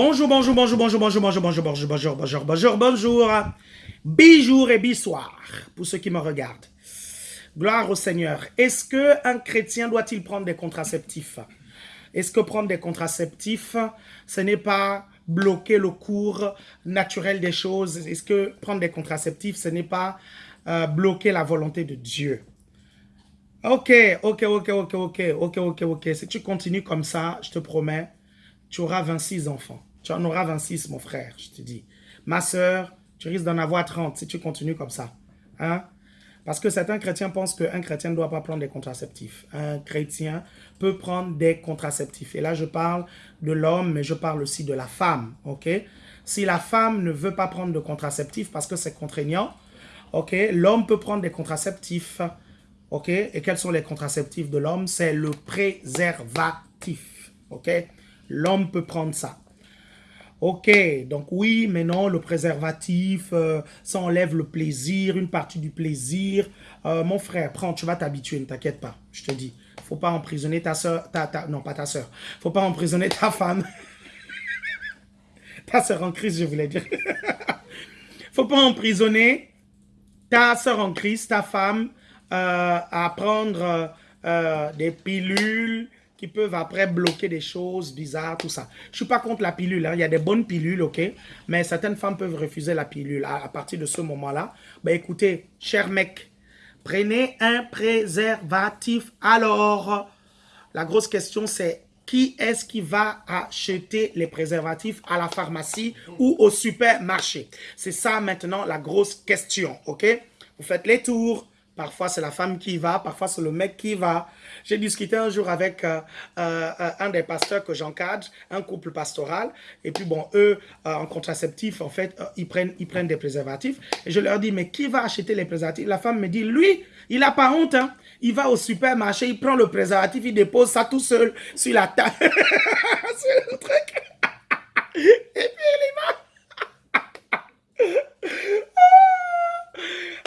Bonjour, bonjour, bonjour, bonjour, bonjour, bonjour, bonjour, bonjour, bonjour, bonjour, bonjour, bonjour. Bijour et bissoir pour ceux qui me regardent. Gloire au Seigneur. Est-ce qu'un chrétien doit-il prendre des contraceptifs Est-ce que prendre des contraceptifs, ce n'est pas bloquer le cours naturel des choses Est-ce que prendre des contraceptifs, ce n'est pas bloquer la volonté de Dieu Ok, ok, ok, ok, ok, ok, ok, ok. Si tu continues comme ça, je te promets, tu auras 26 enfants. Tu en auras 26, mon frère, je te dis. Ma soeur, tu risques d'en avoir 30 si tu continues comme ça. Hein? Parce que certains chrétiens pensent qu'un chrétien ne doit pas prendre des contraceptifs. Un chrétien peut prendre des contraceptifs. Et là, je parle de l'homme, mais je parle aussi de la femme. ok? Si la femme ne veut pas prendre de contraceptifs parce que c'est contraignant, ok l'homme peut prendre des contraceptifs. ok? Et quels sont les contraceptifs de l'homme? C'est le préservatif. ok? L'homme peut prendre ça. Ok, donc oui, mais non, le préservatif, euh, ça enlève le plaisir, une partie du plaisir. Euh, mon frère, prends, tu vas t'habituer, ne t'inquiète pas, je te dis. Faut pas emprisonner ta soeur, ta, ta, non pas ta soeur, faut pas emprisonner ta femme. ta soeur en crise, je voulais dire. faut pas emprisonner ta soeur en crise, ta femme, euh, à prendre des pilules, qui peuvent après bloquer des choses bizarres, tout ça. Je suis pas contre la pilule, hein. il y a des bonnes pilules, ok? Mais certaines femmes peuvent refuser la pilule. À, partir de ce moment-là, ben écoutez, cher mec, prenez un préservatif. Alors, la grosse question c'est, qui est-ce qui va acheter les préservatifs à la pharmacie ou au supermarché? C'est ça maintenant la grosse question, ok? Vous faites les tours, Parfois, c'est la femme qui va, parfois, c'est le mec qui va. J'ai discuté un jour avec euh, euh, un des pasteurs que j'encadre, un couple pastoral. Et puis, bon, eux, euh, en contraceptif, en fait, ils, prennent, ils prennent des préservatifs. Et je leur dis, mais qui va acheter les préservatifs? La femme me dit, lui, il n'a pas honte. Hein. Il va au supermarché, il prend le préservatif, il dépose ça tout seul sur la table. sur le truc. Et puis, il y va.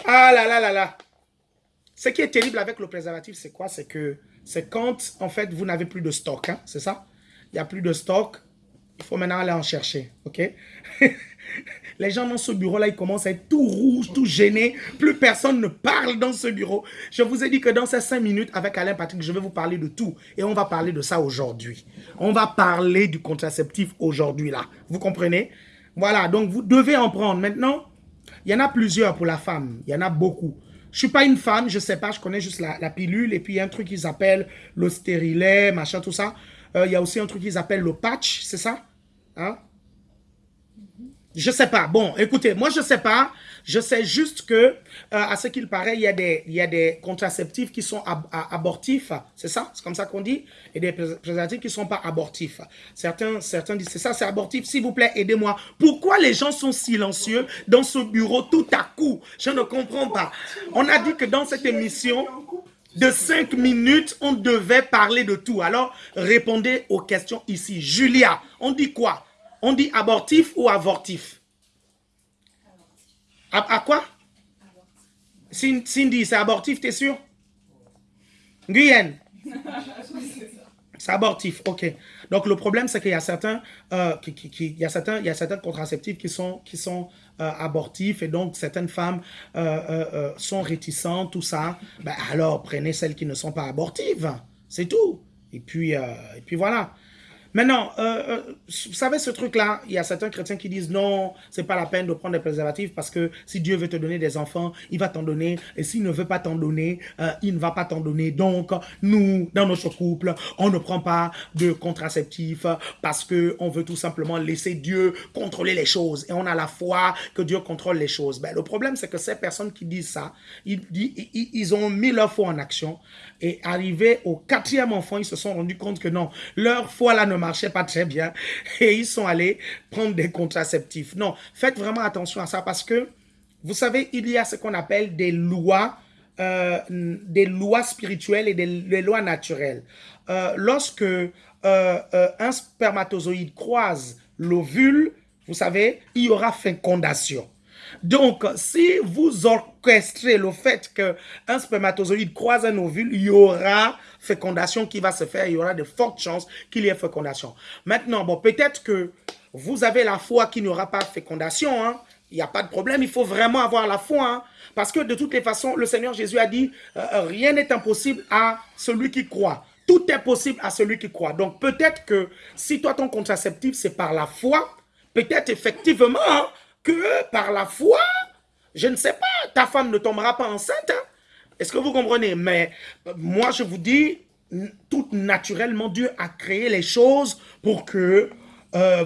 ah là là là là. Ce qui est terrible avec le préservatif, c'est quoi? C'est que c'est quand, en fait, vous n'avez plus de stock, hein, c'est ça? Il n'y a plus de stock, il faut maintenant aller en chercher, ok? Les gens dans ce bureau-là, ils commencent à être tout rouges, tout gênés. Plus personne ne parle dans ce bureau. Je vous ai dit que dans ces cinq minutes, avec Alain Patrick, je vais vous parler de tout. Et on va parler de ça aujourd'hui. On va parler du contraceptif aujourd'hui, là. Vous comprenez? Voilà, donc vous devez en prendre. Maintenant, il y en a plusieurs pour la femme. Il y en a beaucoup. Je suis pas une femme, je sais pas, je connais juste la, pilule. Et puis, il y a un truc qu'ils appellent le stérilet, machin, tout ça. Euh, il y a aussi un truc qu'ils appellent le patch, c'est ça? Hein? Je sais pas. Bon, écoutez, moi, je sais pas. Je sais juste que, euh, à ce qu'il paraît, il y, a des, contraceptifs qui sont abortifs. C'est ça? C'est comme ça qu'on dit? Et des préservatifs qui ne sont pas abortifs. Certains, certains disent, c'est ça, c'est abortif. S'il vous plaît, aidez-moi. Pourquoi les gens sont silencieux dans ce bureau tout à coup? Je ne comprends pas. On a dit que dans cette émission de 5 minutes, on devait parler de tout. Alors, répondez aux questions ici. Julia, on dit quoi? On dit abortif ou avortif? À, quoi? Cindy, c'est abortif, t'es sûr? Guyenne C'est abortif, ok. Donc le problème, c'est qu'il y a certains, euh, qui, y y a certains contraceptifs qui sont, qui euh, abortifs et donc certaines femmes euh, sont réticentes, tout ça. Ben, alors prenez celles qui ne sont pas abortives, c'est tout. Et puis, et puis voilà. Maintenant, euh, euh, vous savez ce truc-là, il y a certains chrétiens qui disent non, c'est pas la peine de prendre des préservatifs parce que si Dieu veut te donner des enfants, il va t'en donner. Et s'il ne veut pas t'en donner, euh, il ne va pas t'en donner. Donc, nous, dans notre couple, on ne prend pas de contraceptifs parce que on veut tout simplement laisser Dieu contrôler les choses. Et on a la foi que Dieu contrôle les choses. Ben, le problème, c'est que ces personnes qui disent ça, ils, ils, ils ont mis leur foi en action. Et arrivé au quatrième enfant, ils se sont rendus compte que non, leur foi là ne marchait pas très bien. Et ils sont allés prendre des contraceptifs. Non, faites vraiment attention à ça parce que, vous savez, il y a ce qu'on appelle des lois, euh, des lois spirituelles et des, lois naturelles. Euh, lorsque euh, un spermatozoïde croise l'ovule, vous savez, il y aura fécondation. Donc, si vous orchestrez le fait qu'un spermatozoïde croise un ovule, il y aura fécondation qui va se faire, il y aura de fortes chances qu'il y ait fécondation. Maintenant, peut-être que vous avez la foi qui n'aura pas fécondation, hein, il n'y a pas de problème, il faut vraiment avoir la foi. Hein. parce que de toutes les façons, le Seigneur Jésus a dit, euh, euh, rien n'est impossible à celui qui croit. Tout est possible à celui qui croit. Donc peut-être que si toi, ton contraceptif, c'est par la foi, peut-être effectivement hein, que par la foi, je ne sais pas, ta femme ne tombera pas enceinte. Hein. Est-ce que vous comprenez? Mais euh, moi, je vous dis, tout naturellement, Dieu a créé les choses pour que,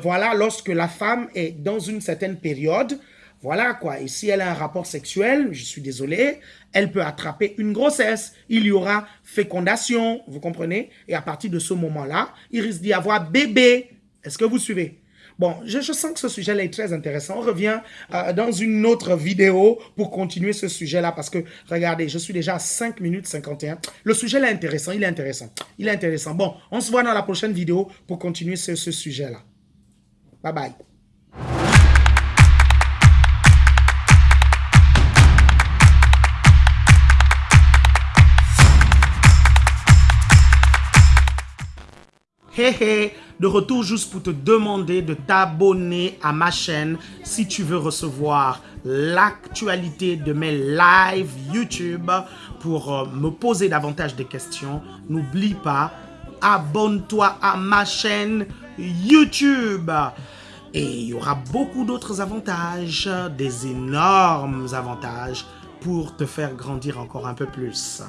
voilà, lorsque la femme est dans une certaine période, voilà quoi. Et si elle a un rapport sexuel, je suis désolé, elle peut attraper une grossesse. Il y aura fécondation, vous comprenez? Et à partir de ce moment-là, il risque d'y avoir bébé. Est-ce que vous suivez? Bon, je, sens que ce sujet-là est très intéressant. On revient euh, dans une autre vidéo pour continuer ce sujet-là parce que, regardez, je suis déjà à 5 minutes 51. Le sujet-là est intéressant, il est intéressant. Il est intéressant. Bon, on se voit dans la prochaine vidéo pour continuer ce, ce sujet-là. Bye bye. Hé de retour juste pour te demander de t'abonner à ma chaîne si tu veux recevoir l'actualité de mes lives YouTube pour euh, me poser davantage de questions. N'oublie pas, abonne-toi à ma chaîne YouTube. Et il y aura beaucoup d'autres avantages, des énormes avantages pour te faire grandir encore un peu plus.